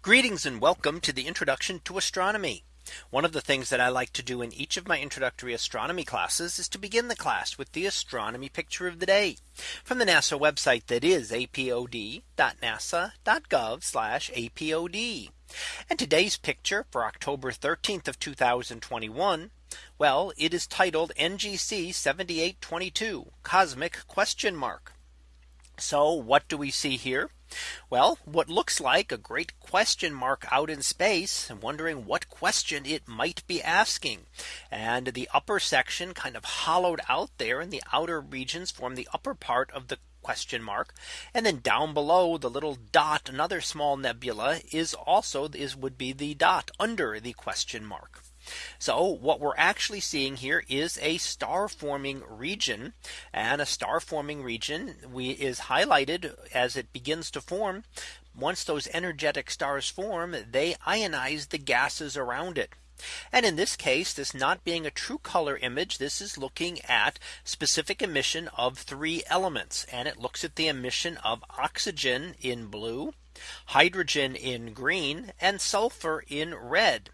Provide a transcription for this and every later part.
Greetings and welcome to the introduction to astronomy. One of the things that I like to do in each of my introductory astronomy classes is to begin the class with the astronomy picture of the day from the NASA website that is apod.nasa.gov apod. And today's picture for October 13th of 2021. Well, it is titled NGC 7822 cosmic question mark. So what do we see here? Well, what looks like a great question mark out in space and wondering what question it might be asking. And the upper section kind of hollowed out there in the outer regions form the upper part of the question mark and then down below the little dot another small nebula is also is would be the dot under the question mark. So what we're actually seeing here is a star forming region and a star forming region we is highlighted as it begins to form. Once those energetic stars form, they ionize the gases around it. And in this case, this not being a true color image, this is looking at specific emission of three elements. And it looks at the emission of oxygen in blue, hydrogen in green, and sulfur in red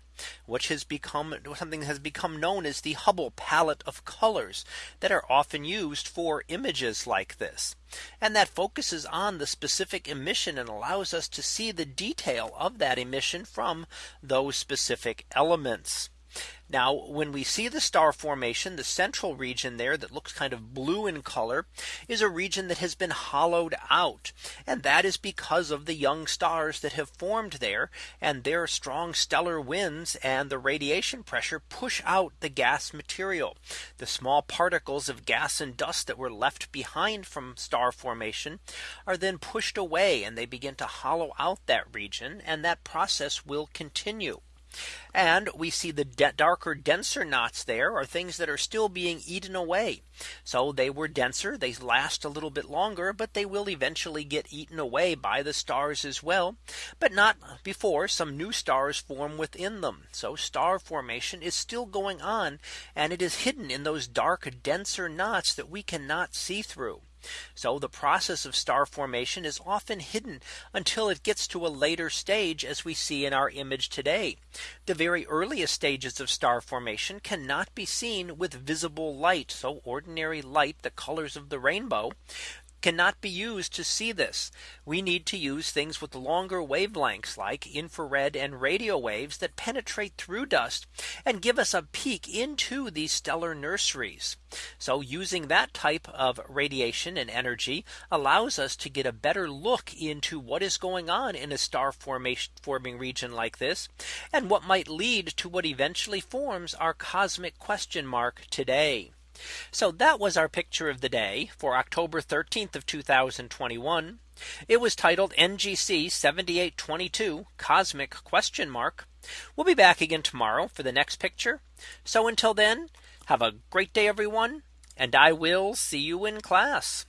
which has become something that has become known as the Hubble palette of colors that are often used for images like this. And that focuses on the specific emission and allows us to see the detail of that emission from those specific elements. Now when we see the star formation, the central region there that looks kind of blue in color is a region that has been hollowed out. And that is because of the young stars that have formed there and their strong stellar winds and the radiation pressure push out the gas material. The small particles of gas and dust that were left behind from star formation are then pushed away and they begin to hollow out that region and that process will continue. And we see the darker denser knots there are things that are still being eaten away. So they were denser they last a little bit longer but they will eventually get eaten away by the stars as well but not before some new stars form within them. So star formation is still going on and it is hidden in those dark denser knots that we cannot see through. So the process of star formation is often hidden until it gets to a later stage as we see in our image today. The very earliest stages of star formation cannot be seen with visible light. So ordinary light, the colors of the rainbow cannot be used to see this. We need to use things with longer wavelengths like infrared and radio waves that penetrate through dust and give us a peek into these stellar nurseries. So using that type of radiation and energy allows us to get a better look into what is going on in a star formation forming region like this and what might lead to what eventually forms our cosmic question mark today. So that was our picture of the day for October 13th of 2021. It was titled NGC 7822 cosmic question mark. We'll be back again tomorrow for the next picture. So until then, have a great day, everyone. And I will see you in class.